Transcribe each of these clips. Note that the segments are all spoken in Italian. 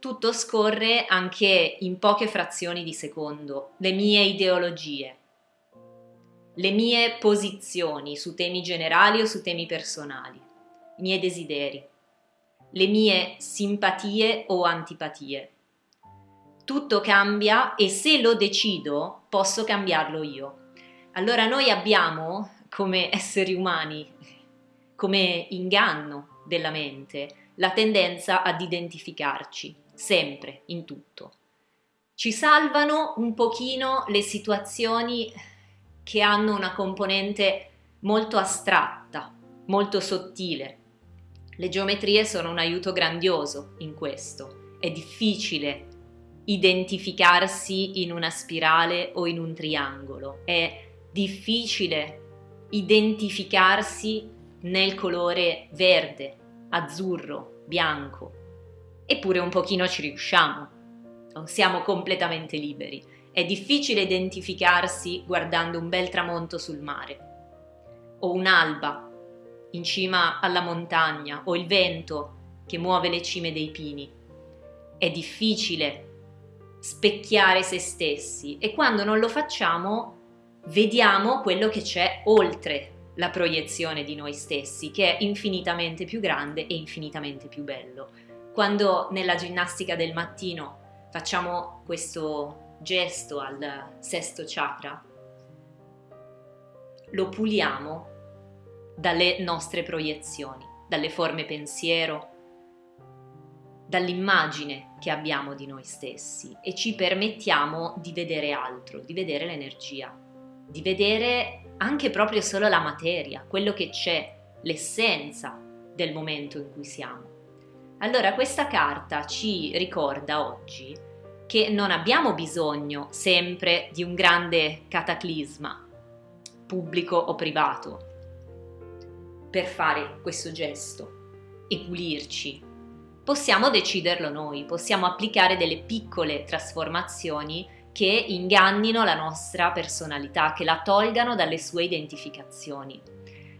tutto scorre anche in poche frazioni di secondo, le mie ideologie, le mie posizioni su temi generali o su temi personali, i miei desideri, le mie simpatie o antipatie. Tutto cambia e se lo decido posso cambiarlo io. Allora noi abbiamo come esseri umani, come inganno della mente, la tendenza ad identificarci, sempre, in tutto. Ci salvano un pochino le situazioni che hanno una componente molto astratta, molto sottile. Le geometrie sono un aiuto grandioso in questo. È difficile identificarsi in una spirale o in un triangolo. È difficile identificarsi nel colore verde, azzurro, bianco. Eppure un pochino ci riusciamo. Non siamo completamente liberi. È difficile identificarsi guardando un bel tramonto sul mare o un'alba in cima alla montagna o il vento che muove le cime dei pini. È difficile specchiare se stessi e quando non lo facciamo vediamo quello che c'è oltre la proiezione di noi stessi, che è infinitamente più grande e infinitamente più bello. Quando nella ginnastica del mattino facciamo questo gesto al sesto chakra, lo puliamo dalle nostre proiezioni, dalle forme pensiero, dall'immagine che abbiamo di noi stessi e ci permettiamo di vedere altro, di vedere l'energia, di vedere anche proprio solo la materia, quello che c'è, l'essenza del momento in cui siamo. Allora questa carta ci ricorda oggi che non abbiamo bisogno sempre di un grande cataclisma, pubblico o privato, per fare questo gesto e pulirci. Possiamo deciderlo noi, possiamo applicare delle piccole trasformazioni che ingannino la nostra personalità, che la tolgano dalle sue identificazioni.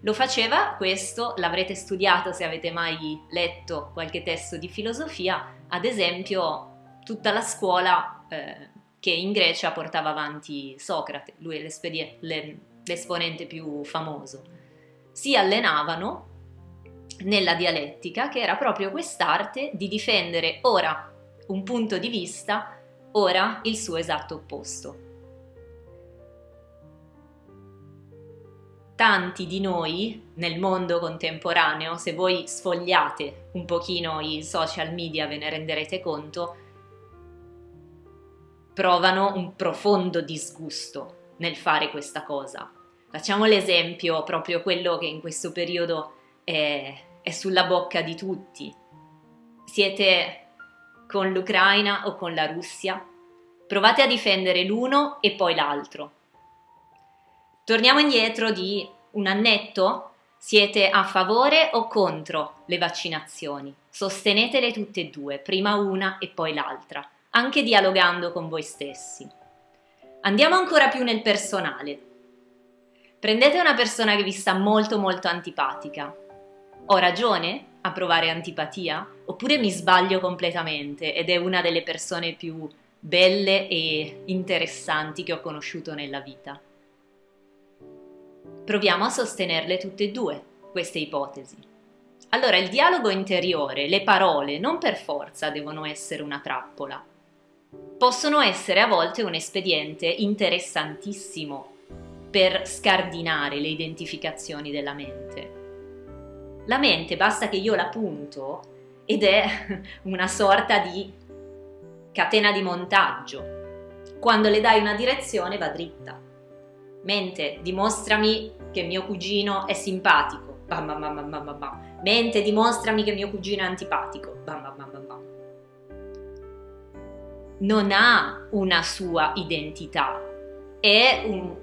Lo faceva questo, l'avrete studiato se avete mai letto qualche testo di filosofia, ad esempio tutta la scuola eh, che in Grecia portava avanti Socrate, lui è l'esponente più famoso. Si allenavano nella dialettica, che era proprio quest'arte di difendere ora un punto di vista ora il suo esatto opposto. Tanti di noi nel mondo contemporaneo, se voi sfogliate un pochino i social media ve ne renderete conto, provano un profondo disgusto nel fare questa cosa. Facciamo l'esempio, proprio quello che in questo periodo è, è sulla bocca di tutti. Siete con l'Ucraina o con la Russia. Provate a difendere l'uno e poi l'altro. Torniamo indietro di un annetto. Siete a favore o contro le vaccinazioni? Sostenetele tutte e due, prima una e poi l'altra, anche dialogando con voi stessi. Andiamo ancora più nel personale. Prendete una persona che vi sta molto molto antipatica. Ho ragione? a provare antipatia? Oppure mi sbaglio completamente ed è una delle persone più belle e interessanti che ho conosciuto nella vita? Proviamo a sostenerle tutte e due, queste ipotesi. Allora, il dialogo interiore, le parole, non per forza devono essere una trappola. Possono essere a volte un espediente interessantissimo per scardinare le identificazioni della mente la mente basta che io la punto ed è una sorta di catena di montaggio. Quando le dai una direzione va dritta. Mente, dimostrami che mio cugino è simpatico. Bam, bam, bam, bam, bam, bam. Mente, dimostrami che mio cugino è antipatico. Bam, bam, bam, bam, bam. Non ha una sua identità. È un,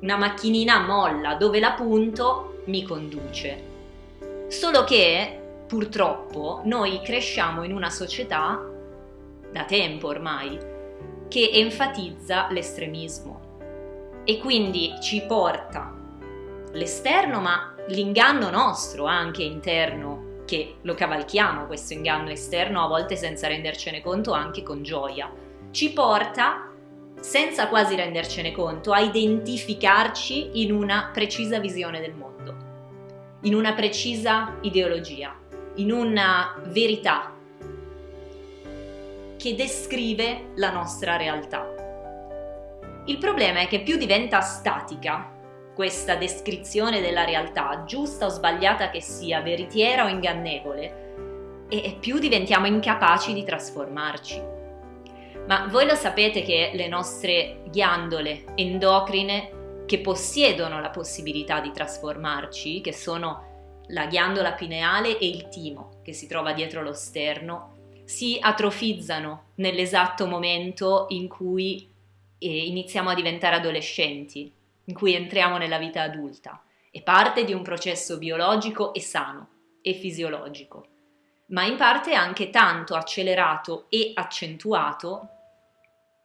una macchinina molla dove la punto mi conduce. Solo che purtroppo noi cresciamo in una società, da tempo ormai, che enfatizza l'estremismo e quindi ci porta l'esterno ma l'inganno nostro anche interno che lo cavalchiamo questo inganno esterno a volte senza rendercene conto anche con gioia. Ci porta, senza quasi rendercene conto, a identificarci in una precisa visione del mondo, in una precisa ideologia, in una verità che descrive la nostra realtà. Il problema è che più diventa statica questa descrizione della realtà, giusta o sbagliata che sia, veritiera o ingannevole, e più diventiamo incapaci di trasformarci. Ma voi lo sapete che le nostre ghiandole endocrine che possiedono la possibilità di trasformarci, che sono la ghiandola pineale e il timo che si trova dietro lo sterno, si atrofizzano nell'esatto momento in cui eh, iniziamo a diventare adolescenti, in cui entriamo nella vita adulta. È parte di un processo biologico e sano e fisiologico, ma in parte anche tanto accelerato e accentuato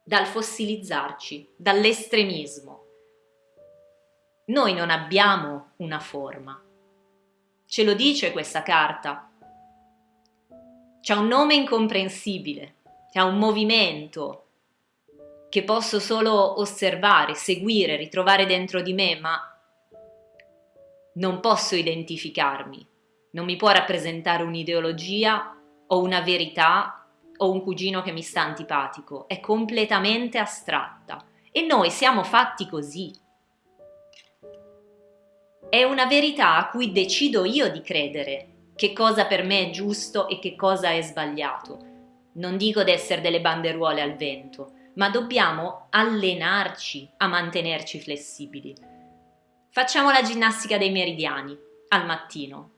dal fossilizzarci, dall'estremismo. Noi non abbiamo una forma. Ce lo dice questa carta. C'è un nome incomprensibile, c'è un movimento, che posso solo osservare, seguire, ritrovare dentro di me, ma non posso identificarmi, non mi può rappresentare un'ideologia o una verità o un cugino che mi sta antipatico, è completamente astratta e noi siamo fatti così. È una verità a cui decido io di credere, che cosa per me è giusto e che cosa è sbagliato. Non dico di essere delle banderuole al vento, ma dobbiamo allenarci a mantenerci flessibili. Facciamo la ginnastica dei meridiani al mattino.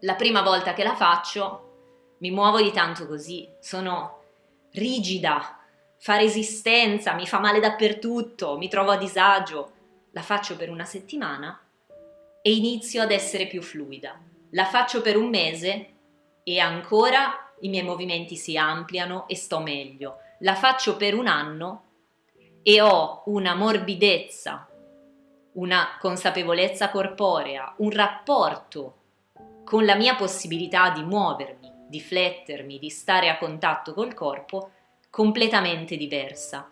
La prima volta che la faccio mi muovo di tanto così, sono rigida, fa resistenza, mi fa male dappertutto, mi trovo a disagio. La faccio per una settimana e inizio ad essere più fluida. La faccio per un mese e ancora i miei movimenti si ampliano e sto meglio la faccio per un anno e ho una morbidezza, una consapevolezza corporea, un rapporto con la mia possibilità di muovermi, di flettermi, di stare a contatto col corpo completamente diversa.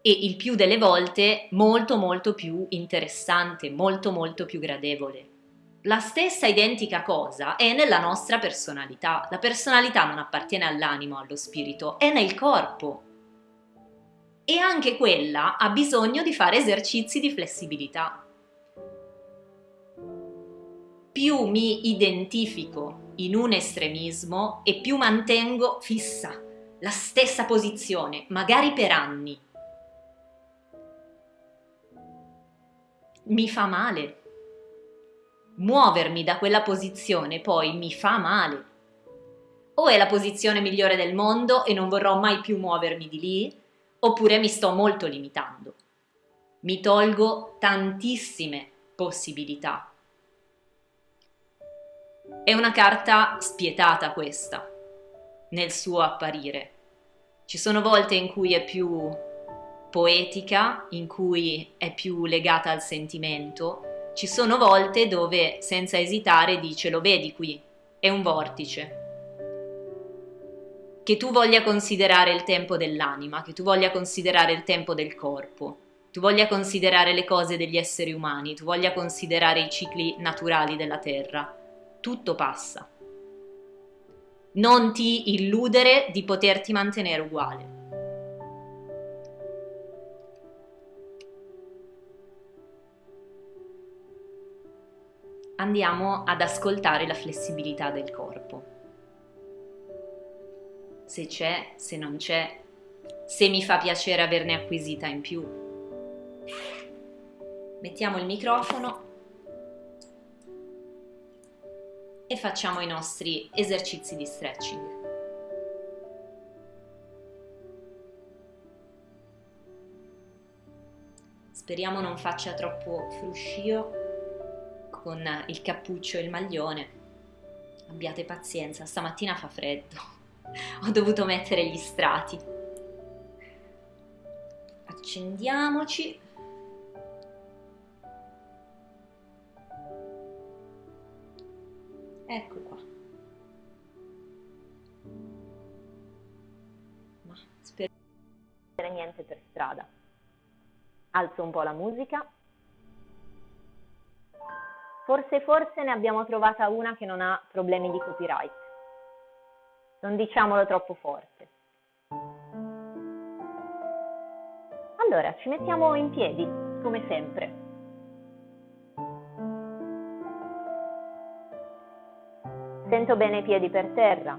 E il più delle volte molto molto più interessante, molto molto più gradevole la stessa identica cosa è nella nostra personalità. La personalità non appartiene all'animo, allo spirito, è nel corpo. E anche quella ha bisogno di fare esercizi di flessibilità. Più mi identifico in un estremismo e più mantengo fissa la stessa posizione, magari per anni. Mi fa male muovermi da quella posizione poi mi fa male. O è la posizione migliore del mondo e non vorrò mai più muovermi di lì, oppure mi sto molto limitando. Mi tolgo tantissime possibilità. È una carta spietata questa, nel suo apparire. Ci sono volte in cui è più poetica, in cui è più legata al sentimento, ci sono volte dove senza esitare dice lo vedi qui, è un vortice. Che tu voglia considerare il tempo dell'anima, che tu voglia considerare il tempo del corpo, tu voglia considerare le cose degli esseri umani, tu voglia considerare i cicli naturali della Terra, tutto passa. Non ti illudere di poterti mantenere uguale. Andiamo ad ascoltare la flessibilità del corpo. Se c'è, se non c'è, se mi fa piacere averne acquisita in più. Mettiamo il microfono e facciamo i nostri esercizi di stretching. Speriamo non faccia troppo fruscio con il cappuccio e il maglione. Abbiate pazienza, stamattina fa freddo. Ho dovuto mettere gli strati. Accendiamoci. Ecco qua. Ma spero niente per strada. Alzo un po' la musica. Forse forse ne abbiamo trovata una che non ha problemi di copyright. Non diciamolo troppo forte. Allora, ci mettiamo in piedi, come sempre. Sento bene i piedi per terra.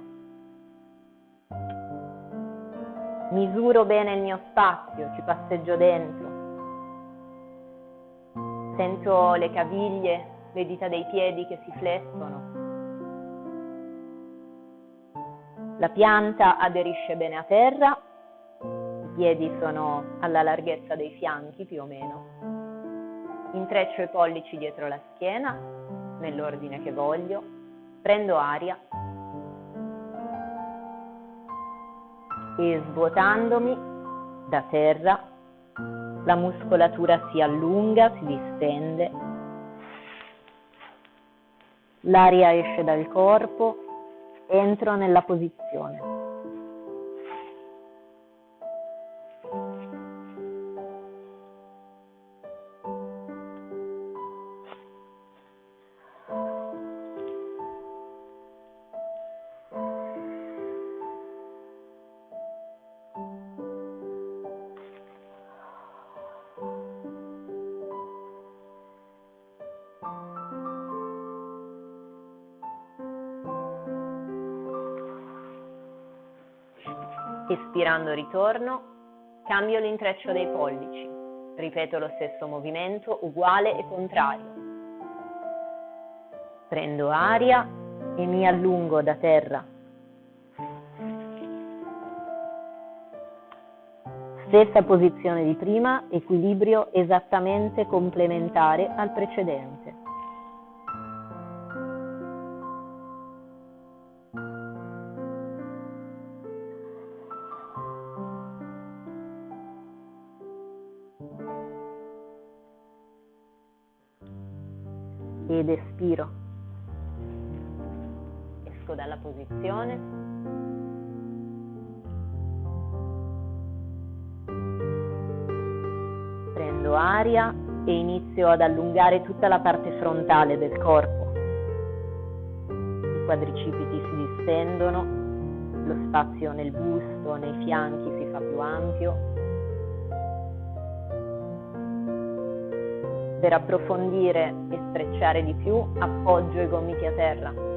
Misuro bene il mio spazio, ci passeggio dentro. Sento le caviglie, le dita dei piedi che si flessono. La pianta aderisce bene a terra, i piedi sono alla larghezza dei fianchi più o meno. Intreccio i pollici dietro la schiena, nell'ordine che voglio, prendo aria e svuotandomi da terra la muscolatura si allunga, si distende, l'aria esce dal corpo, entro nella posizione. Espirando ritorno, cambio l'intreccio dei pollici, ripeto lo stesso movimento uguale e contrario. Prendo aria e mi allungo da terra. Stessa posizione di prima, equilibrio esattamente complementare al precedente. Prendo aria e inizio ad allungare tutta la parte frontale del corpo. I quadricipiti si distendono, lo spazio nel busto, nei fianchi si fa più ampio Per approfondire e strecciare di più, appoggio i gomiti a terra.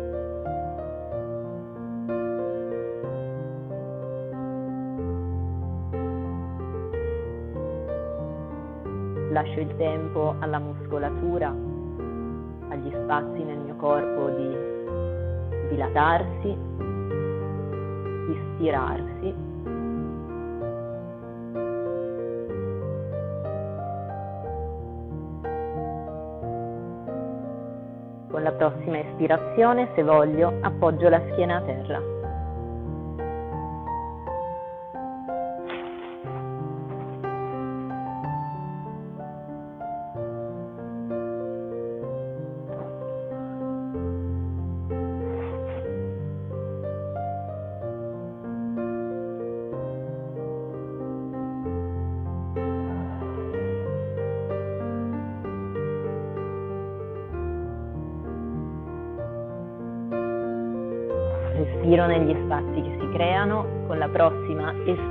Lascio il tempo alla muscolatura, agli spazi nel mio corpo di dilatarsi, di stirarsi Con la prossima espirazione, se voglio, appoggio la schiena a terra.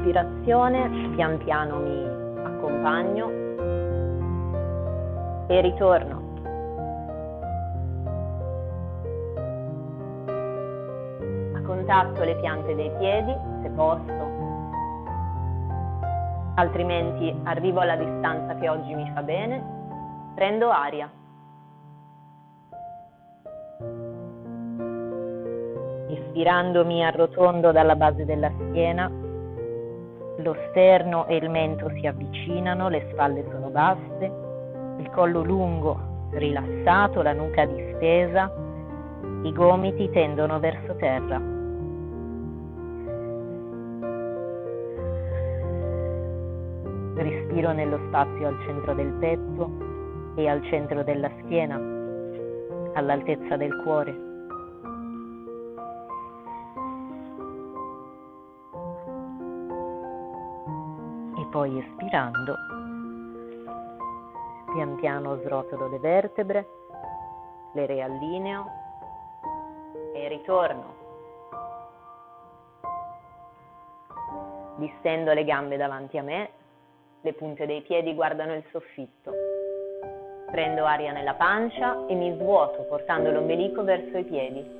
Prossima espirazione pian piano mi accompagno e ritorno. A contatto le piante dei piedi, se posso, altrimenti arrivo alla distanza che oggi mi fa bene, prendo aria. Ispirandomi arrotondo dalla base della schiena, lo sterno e il mento si avvicinano, le spalle sono basse, il collo lungo, rilassato, la nuca distesa, i gomiti tendono verso terra. Respiro nello spazio al centro del petto e al centro della schiena, all'altezza del cuore. Poi espirando, pian piano srotolo le vertebre, le riallineo e ritorno. Distendo le gambe davanti a me, le punte dei piedi guardano il soffitto. Prendo aria nella pancia e mi svuoto portando l'ombelico verso i piedi.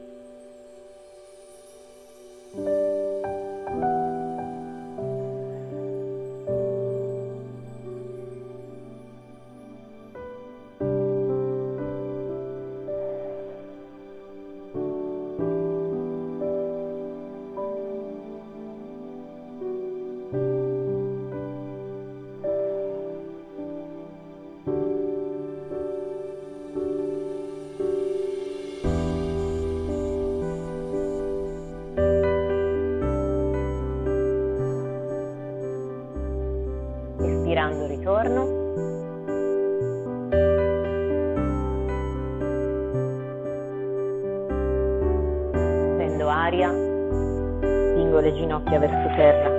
Aria, spingo le ginocchia verso terra.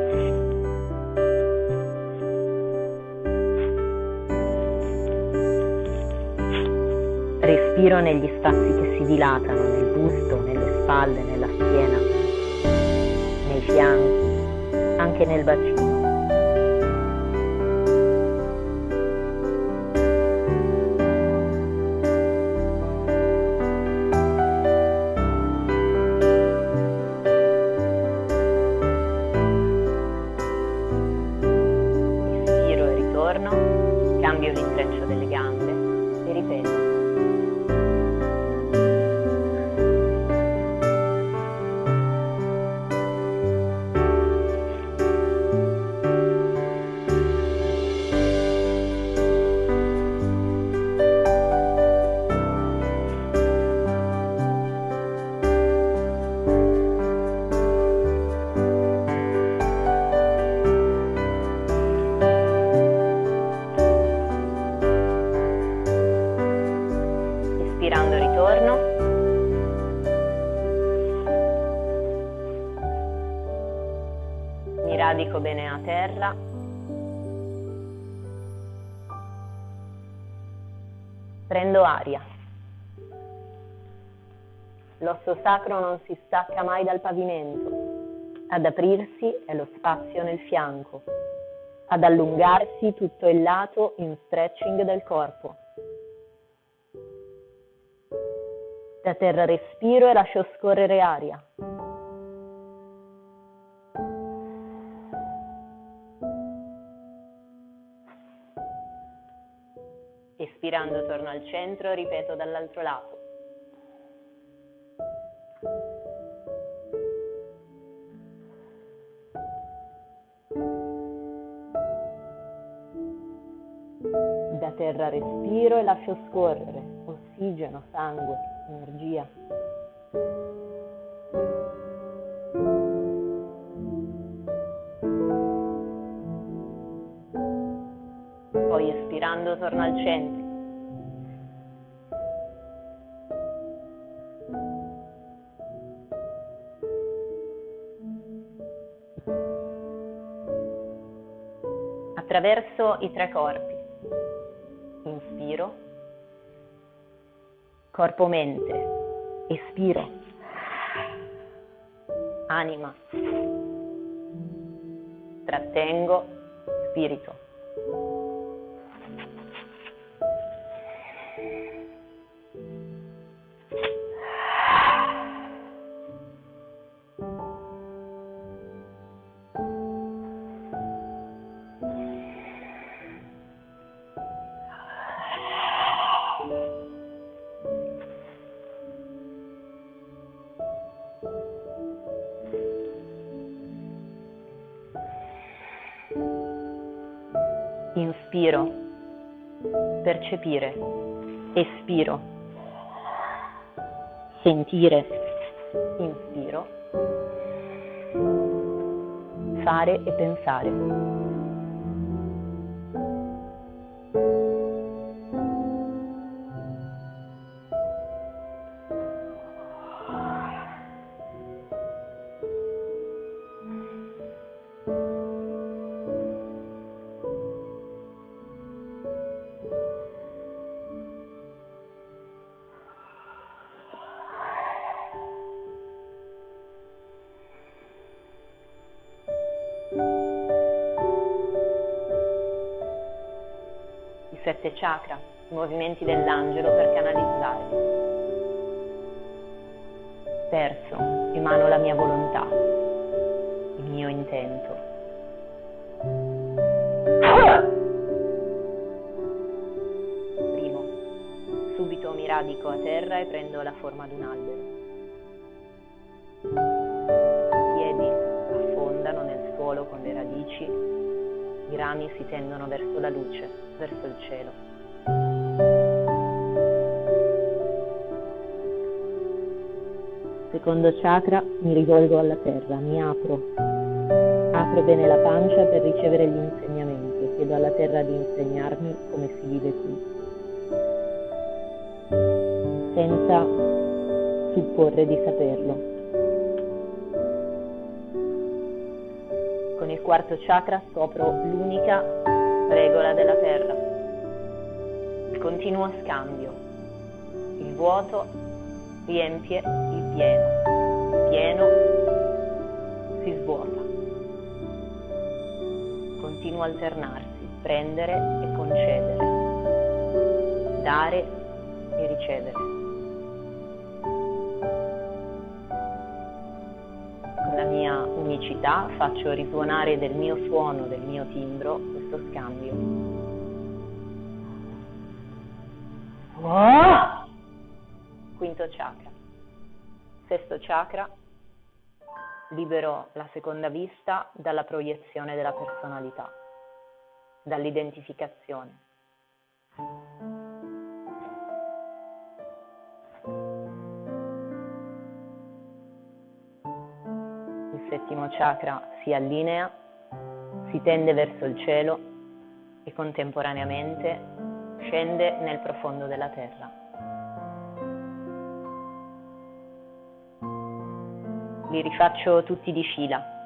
Respiro negli spazi che si dilatano nel busto, nelle spalle, nella schiena, nei fianchi, anche nel bacino. Terra. Prendo aria. L'osso sacro non si stacca mai dal pavimento. Ad aprirsi è lo spazio nel fianco. Ad allungarsi tutto il lato in stretching del corpo. Da terra respiro e lascio scorrere aria. Espirando torno al centro, ripeto dall'altro lato. Da terra respiro e lascio scorrere ossigeno, sangue, energia. respirando torno al centro. Attraverso i tre corpi. Inspiro. Corpo-mente. Espiro. Anima. Trattengo. Spirito. Percepire, espiro, sentire, inspiro, fare e pensare. I movimenti dell'angelo per canalizzare. Terzo, emano la mia volontà, il mio intento. Primo, subito mi radico a terra e prendo la forma di un albero. Piedi affondano nel suolo con le radici, i rami si tendono verso la luce, verso il cielo. Secondo chakra mi rivolgo alla terra, mi apro, apro bene la pancia per ricevere gli insegnamenti, chiedo alla terra di insegnarmi come si vive qui, senza supporre di saperlo. Con il quarto chakra scopro l'unica regola della terra, il continuo scambio, il vuoto riempie pieno, pieno si svuota. Continua a alternarsi, prendere e concedere, dare e ricevere. Con la mia unicità faccio risuonare del mio suono, del mio timbro, questo scambio. Oh! quinto chakra. Sesto chakra, libero la seconda vista dalla proiezione della personalità, dall'identificazione. Il settimo chakra si allinea, si tende verso il cielo e contemporaneamente scende nel profondo della terra. Li rifaccio tutti di fila.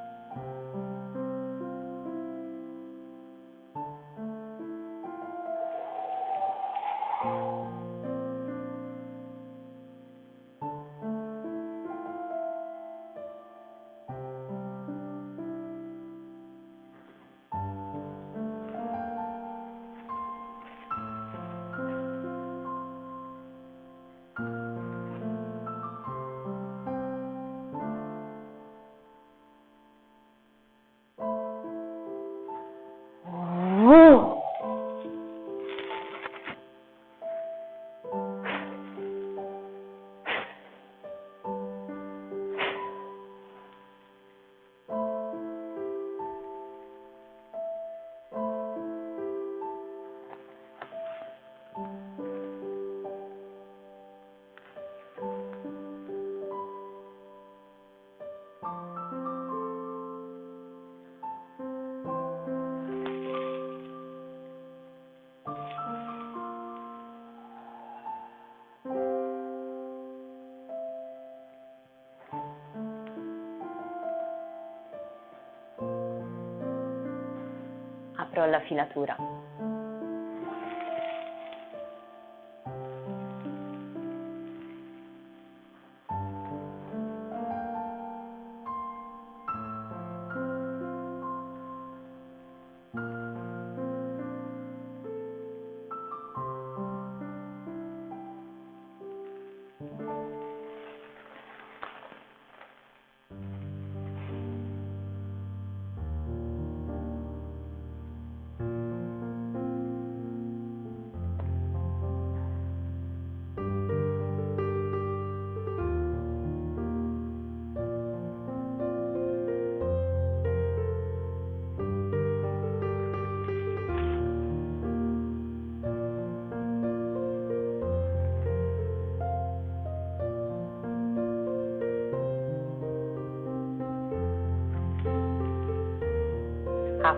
Apro la filatura.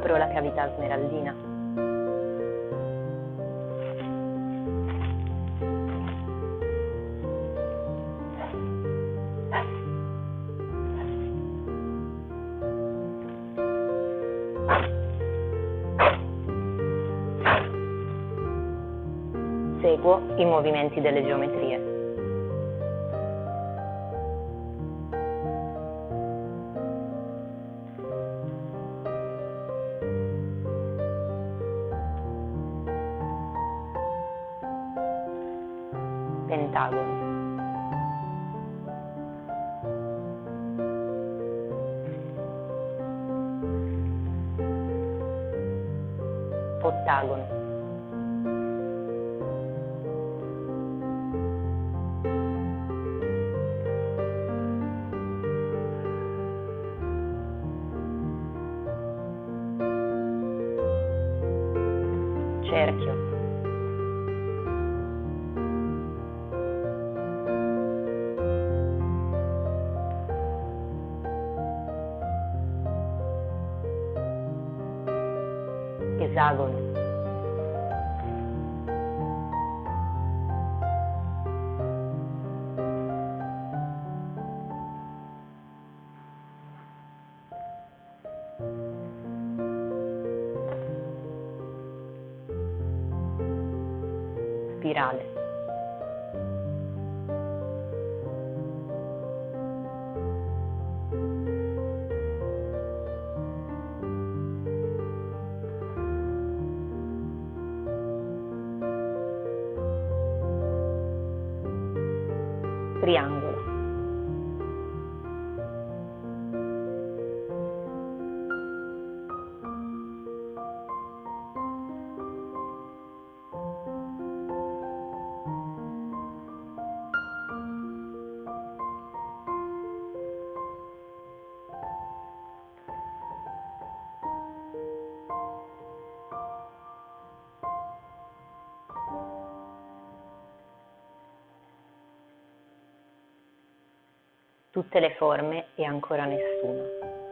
Apro la cavità smeraldina. Seguo i movimenti delle geometrie. দারুণ esagono, spirale. Tutte le forme e ancora nessuna.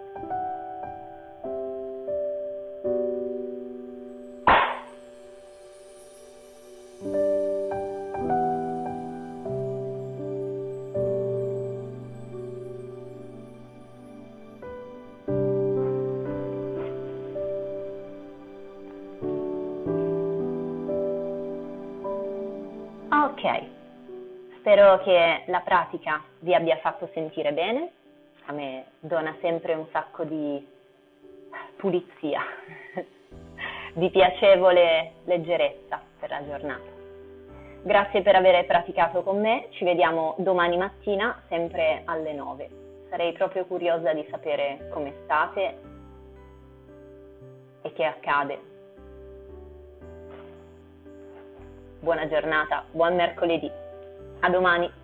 La pratica vi abbia fatto sentire bene, a me dona sempre un sacco di pulizia, di piacevole leggerezza per la giornata. Grazie per aver praticato con me, ci vediamo domani mattina sempre alle 9. Sarei proprio curiosa di sapere come state e che accade. Buona giornata, buon mercoledì. A domani.